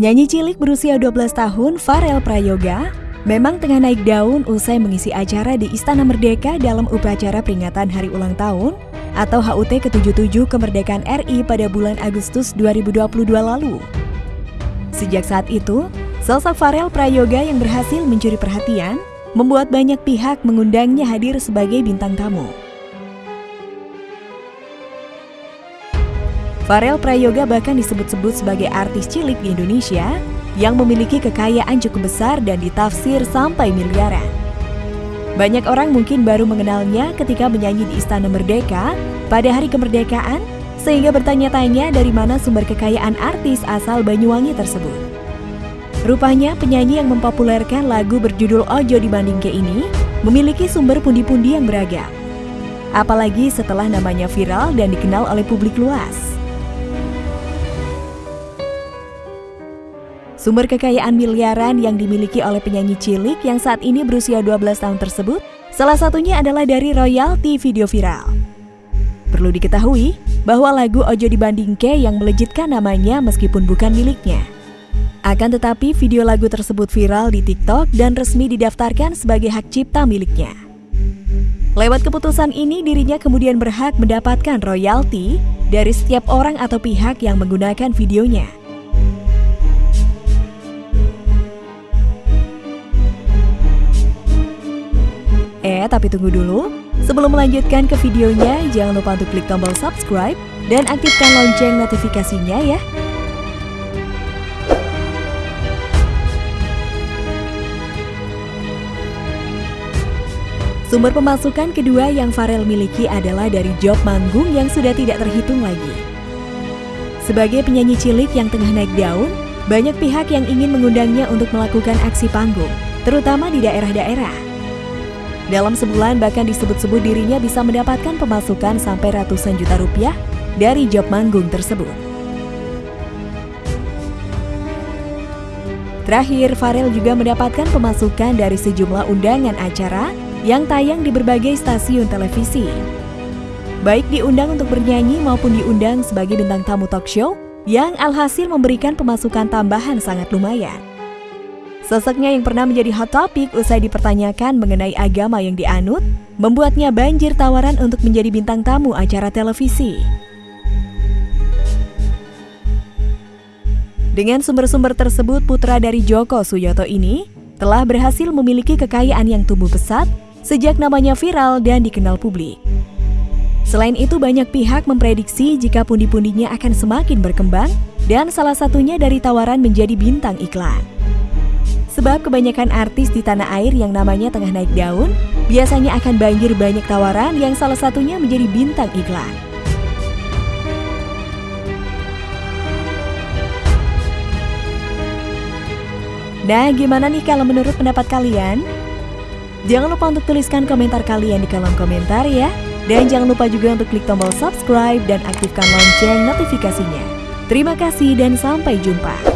Penyanyi cilik berusia 12 tahun, Farel Prayoga, memang tengah naik daun usai mengisi acara di Istana Merdeka dalam upacara peringatan Hari Ulang Tahun atau HUT ke-77 Kemerdekaan RI pada bulan Agustus 2022 lalu. Sejak saat itu, sosok Farel Prayoga yang berhasil mencuri perhatian membuat banyak pihak mengundangnya hadir sebagai bintang tamu. Farel Prayoga bahkan disebut-sebut sebagai artis cilik di Indonesia yang memiliki kekayaan cukup besar dan ditafsir sampai miliaran. Banyak orang mungkin baru mengenalnya ketika menyanyi di Istana Merdeka pada hari kemerdekaan, sehingga bertanya-tanya dari mana sumber kekayaan artis asal Banyuwangi tersebut. Rupanya penyanyi yang mempopulerkan lagu berjudul Ojo Dibanding Ke ini memiliki sumber pundi-pundi yang beragam. Apalagi setelah namanya viral dan dikenal oleh publik luas. Sumber kekayaan miliaran yang dimiliki oleh penyanyi cilik yang saat ini berusia 12 tahun tersebut, salah satunya adalah dari royalti video viral. Perlu diketahui bahwa lagu Ojo Dibandingke yang melejitkan namanya meskipun bukan miliknya. Akan tetapi video lagu tersebut viral di TikTok dan resmi didaftarkan sebagai hak cipta miliknya. Lewat keputusan ini dirinya kemudian berhak mendapatkan royalti dari setiap orang atau pihak yang menggunakan videonya. Tapi tunggu dulu. Sebelum melanjutkan ke videonya, jangan lupa untuk klik tombol subscribe dan aktifkan lonceng notifikasinya ya. Sumber pemasukan kedua yang Farel miliki adalah dari job manggung yang sudah tidak terhitung lagi. Sebagai penyanyi cilik yang tengah naik daun, banyak pihak yang ingin mengundangnya untuk melakukan aksi panggung, terutama di daerah-daerah. Dalam sebulan bahkan disebut-sebut dirinya bisa mendapatkan pemasukan sampai ratusan juta rupiah dari job manggung tersebut. Terakhir, Farel juga mendapatkan pemasukan dari sejumlah undangan acara yang tayang di berbagai stasiun televisi. Baik diundang untuk bernyanyi maupun diundang sebagai bintang tamu talk show yang alhasil memberikan pemasukan tambahan sangat lumayan. Sosoknya yang pernah menjadi hot topic usai dipertanyakan mengenai agama yang dianut, membuatnya banjir tawaran untuk menjadi bintang tamu acara televisi. Dengan sumber-sumber tersebut, putra dari Joko Suyoto ini telah berhasil memiliki kekayaan yang tumbuh pesat sejak namanya viral dan dikenal publik. Selain itu, banyak pihak memprediksi jika pundi-pundinya akan semakin berkembang dan salah satunya dari tawaran menjadi bintang iklan. Sebab kebanyakan artis di tanah air yang namanya tengah naik daun, biasanya akan banjir banyak tawaran yang salah satunya menjadi bintang iklan. Nah, gimana nih kalau menurut pendapat kalian? Jangan lupa untuk tuliskan komentar kalian di kolom komentar ya. Dan jangan lupa juga untuk klik tombol subscribe dan aktifkan lonceng notifikasinya. Terima kasih dan sampai jumpa.